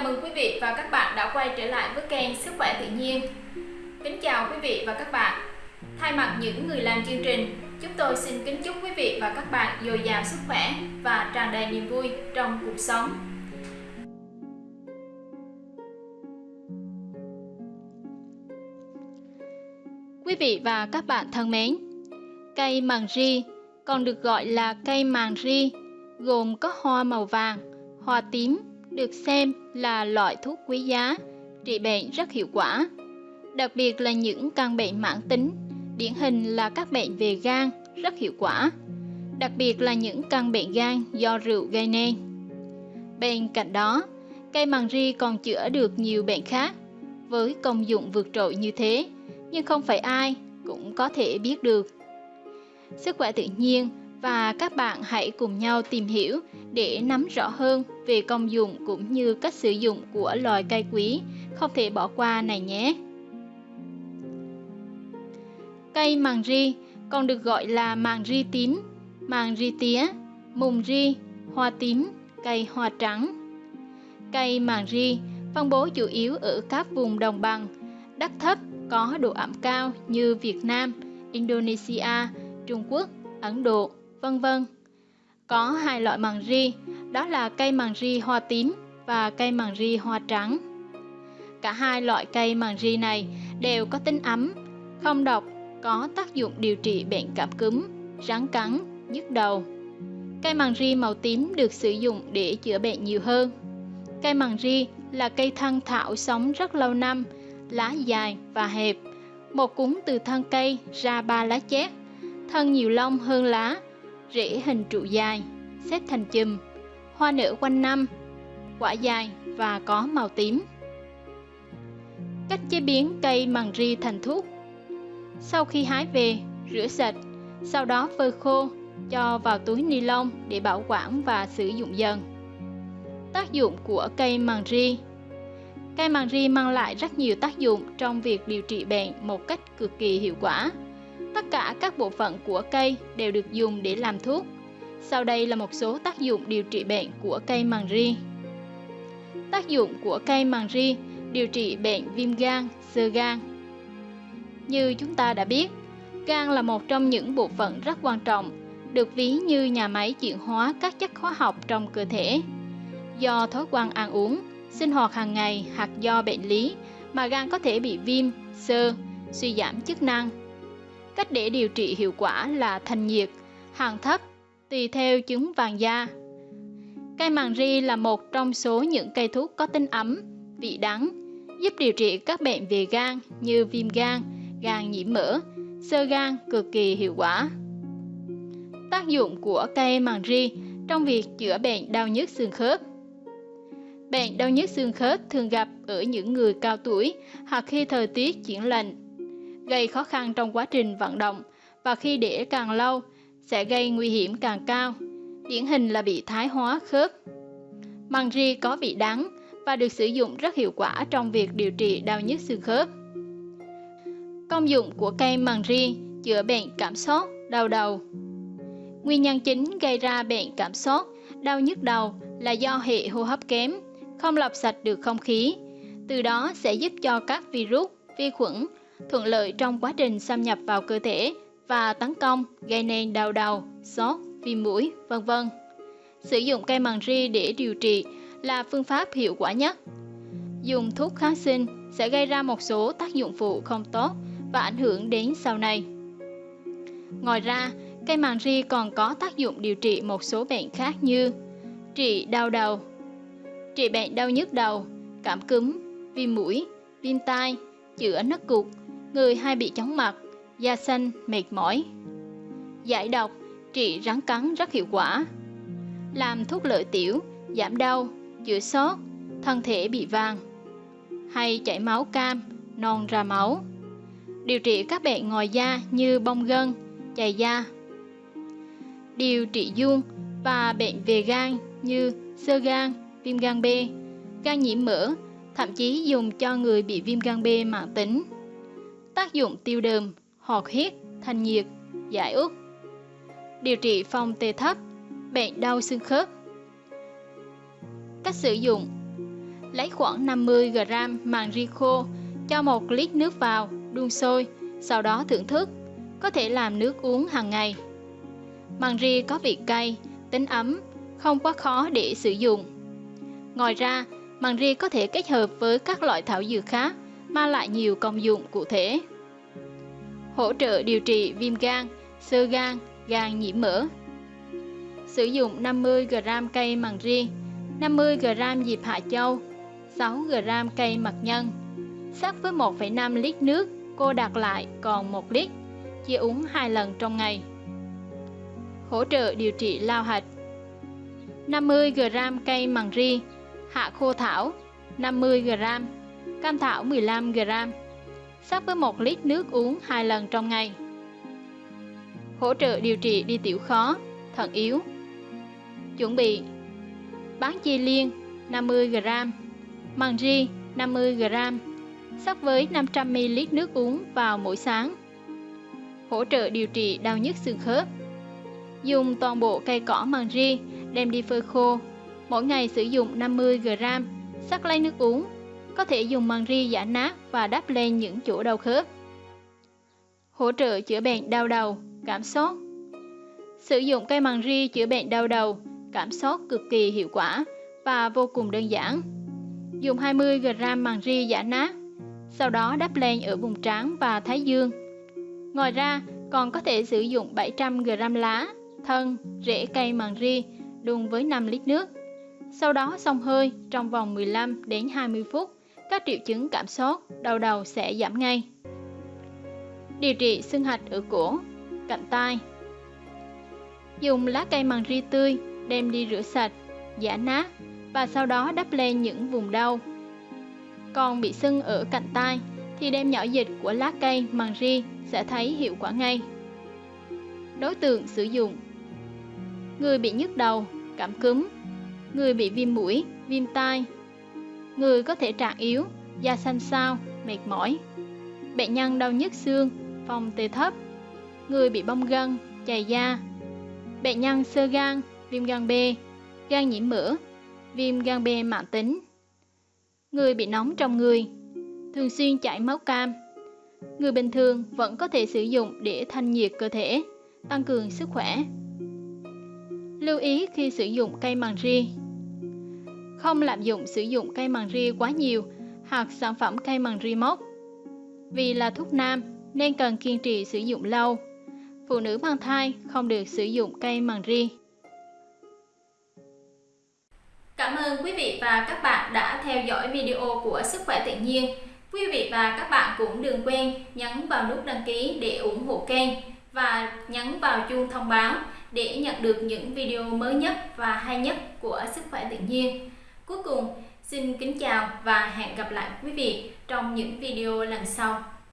Chào mừng quý vị và các bạn đã quay trở lại với kênh Sức khỏe tự nhiên. Kính chào quý vị và các bạn. Thay mặt những người làm chương trình, chúng tôi xin kính chúc quý vị và các bạn dồi dào sức khỏe và tràn đầy niềm vui trong cuộc sống. Quý vị và các bạn thân mến, cây màng ri còn được gọi là cây màng ri gồm có hoa màu vàng, hoa tím được xem là loại thuốc quý giá, trị bệnh rất hiệu quả, đặc biệt là những căn bệnh mãn tính, điển hình là các bệnh về gan rất hiệu quả, đặc biệt là những căn bệnh gan do rượu gây nên. Bên cạnh đó, cây màng ri còn chữa được nhiều bệnh khác với công dụng vượt trội như thế, nhưng không phải ai cũng có thể biết được. Sức khỏe tự nhiên và các bạn hãy cùng nhau tìm hiểu để nắm rõ hơn về công dụng cũng như cách sử dụng của loài cây quý không thể bỏ qua này nhé. Cây màng ri còn được gọi là màng ri tím, màng ri tía, mùng ri, hoa tím, cây hoa trắng. Cây màng ri phân bố chủ yếu ở các vùng đồng bằng, đất thấp có độ ẩm cao như Việt Nam, Indonesia, Trung Quốc, Ấn Độ, vân vân. Có hai loại màng ri, đó là cây màng ri hoa tím và cây màng ri hoa trắng. Cả hai loại cây màng ri này đều có tính ấm, không độc, có tác dụng điều trị bệnh cảm cúm, rắn cắn, nhức đầu. Cây màng ri màu tím được sử dụng để chữa bệnh nhiều hơn. Cây màng ri là cây thân thảo sống rất lâu năm, lá dài và hẹp. Một cúng từ thân cây ra ba lá chét, thân nhiều lông hơn lá, rễ hình trụ dài, xếp thành chùm, hoa nở quanh năm, quả dài và có màu tím. Cách chế biến cây măng ri thành thuốc Sau khi hái về, rửa sạch, sau đó phơi khô, cho vào túi ni lông để bảo quản và sử dụng dần. Tác dụng của cây măng ri Cây măng ri mang lại rất nhiều tác dụng trong việc điều trị bệnh một cách cực kỳ hiệu quả. Tất cả các bộ phận của cây đều được dùng để làm thuốc. Sau đây là một số tác dụng điều trị bệnh của cây màng ri. Tác dụng của cây màng ri điều trị bệnh viêm gan, sơ gan. Như chúng ta đã biết, gan là một trong những bộ phận rất quan trọng, được ví như nhà máy chuyển hóa các chất hóa học trong cơ thể. Do thói quen ăn uống, sinh hoạt hàng ngày hoặc do bệnh lý mà gan có thể bị viêm, sơ, suy giảm chức năng Cách để điều trị hiệu quả là thanh nhiệt, hàng thấp, tùy theo chứng vàng da. Cây màng ri là một trong số những cây thuốc có tính ấm, vị đắng, giúp điều trị các bệnh về gan như viêm gan, gan nhiễm mỡ, sơ gan cực kỳ hiệu quả. Tác dụng của cây màng ri trong việc chữa bệnh đau nhức xương khớp Bệnh đau nhức xương khớp thường gặp ở những người cao tuổi hoặc khi thời tiết chuyển lạnh gây khó khăn trong quá trình vận động và khi để càng lâu sẽ gây nguy hiểm càng cao, điển hình là bị thái hóa khớp. Măng ri có vị đắng và được sử dụng rất hiệu quả trong việc điều trị đau nhức xương khớp. Công dụng của cây măng ri chữa bệnh cảm sốt, đau đầu. Nguyên nhân chính gây ra bệnh cảm sốt, đau nhức đầu là do hệ hô hấp kém, không lọc sạch được không khí. Từ đó sẽ giúp cho các virus, vi khuẩn thuận lợi trong quá trình xâm nhập vào cơ thể và tấn công gây nên đau đầu, sốt, viêm mũi, vân vân. Sử dụng cây màng ri để điều trị là phương pháp hiệu quả nhất. Dùng thuốc kháng sinh sẽ gây ra một số tác dụng phụ không tốt và ảnh hưởng đến sau này. Ngoài ra, cây màng ri còn có tác dụng điều trị một số bệnh khác như trị đau đầu, trị bệnh đau nhức đầu, cảm cúm, viêm mũi, viêm tai, chữa nấc cục, người hay bị chóng mặt, da xanh, mệt mỏi. Giải độc, trị rắn cắn rất hiệu quả. Làm thuốc lợi tiểu, giảm đau, chữa sốt, thân thể bị vàng. Hay chảy máu cam, non ra máu. Điều trị các bệnh ngoài da như bong gân, chày da. Điều trị dung và bệnh về gan như sơ gan, viêm gan B, gan nhiễm mỡ, thậm chí dùng cho người bị viêm gan B mạng tính tác dụng tiêu đờm, hoạt huyết, thanh nhiệt, giải ức. Điều trị phong tê thấp, bệnh đau xương khớp. Cách sử dụng Lấy khoảng 50 g màng ri khô, cho một lít nước vào, đun sôi, sau đó thưởng thức. Có thể làm nước uống hàng ngày. Màng ri có vị cay, tính ấm, không quá khó để sử dụng. Ngoài ra, màng ri có thể kết hợp với các loại thảo dược khác, mang lại nhiều công dụng cụ thể. Hỗ trợ điều trị viêm gan, sơ gan, gan nhiễm mỡ. Sử dụng 50 g cây màng ri, 50 g diệp hạ châu, 6 g cây mật nhân. Sắc với 1,5 lít nước, cô đặt lại còn 1 lít, chia uống 2 lần trong ngày. Hỗ trợ điều trị lao hạch. 50 g cây màng ri, hạ khô thảo 50 g, cam thảo 15 g. Sắc với 1 lít nước uống 2 lần trong ngày. Hỗ trợ điều trị đi tiểu khó, thận yếu. Chuẩn bị bán chi liên 50 g, măng ri 50 g, sắc với 500 ml nước uống vào mỗi sáng. Hỗ trợ điều trị đau nhức xương khớp. Dùng toàn bộ cây cỏ măng ri đem đi phơi khô. Mỗi ngày sử dụng 50 g, sắc lấy nước uống. Có thể dùng màng ri giả nát và đắp lên những chỗ đau khớp. Hỗ trợ chữa bệnh đau đầu, cảm sốt. Sử dụng cây màng ri chữa bệnh đau đầu, cảm sốt cực kỳ hiệu quả và vô cùng đơn giản. Dùng 20 g màng ri giả nát, sau đó đắp lên ở vùng trán và thái dương. Ngoài ra, còn có thể sử dụng 700 g lá, thân, rễ cây màng ri đun với 5 lít nước. Sau đó xông hơi trong vòng 15 đến 20 phút, các triệu chứng cảm sốt, đau đầu sẽ giảm ngay. Điều trị sưng hạch ở cổ, cạnh tai. Dùng lá cây màng ri tươi đem đi rửa sạch, giả nát và sau đó đắp lên những vùng đau. Còn bị sưng ở cạnh tai thì đem nhỏ dịch của lá cây màng ri sẽ thấy hiệu quả ngay. Đối tượng sử dụng Người bị nhức đầu, cảm cúm Người bị viêm mũi, viêm tai Người có thể trạng yếu, da xanh xao, mệt mỏi. Bệnh nhân đau nhức xương, phòng tê thấp. Người bị bong gân, chày da. Bệnh nhân sơ gan, viêm gan B, gan nhiễm mỡ, viêm gan B mãn tính. Người bị nóng trong người, thường xuyên chảy máu cam. Người bình thường vẫn có thể sử dụng để thanh nhiệt cơ thể, tăng cường sức khỏe. Lưu ý khi sử dụng cây màng ri. Không lạm dụng sử dụng cây màng ri quá nhiều hoặc sản phẩm cây màng ri mốc. Vì là thuốc nam nên cần kiên trì sử dụng lâu. Phụ nữ mang thai không được sử dụng cây màng ri. Cảm ơn quý vị và các bạn đã theo dõi video của Sức khỏe tự nhiên. Quý vị và các bạn cũng đừng quên nhấn vào nút đăng ký để ủng hộ kênh và nhấn vào chuông thông báo để nhận được những video mới nhất và hay nhất của Sức khỏe tự nhiên. Cuối cùng, xin kính chào và hẹn gặp lại quý vị trong những video lần sau.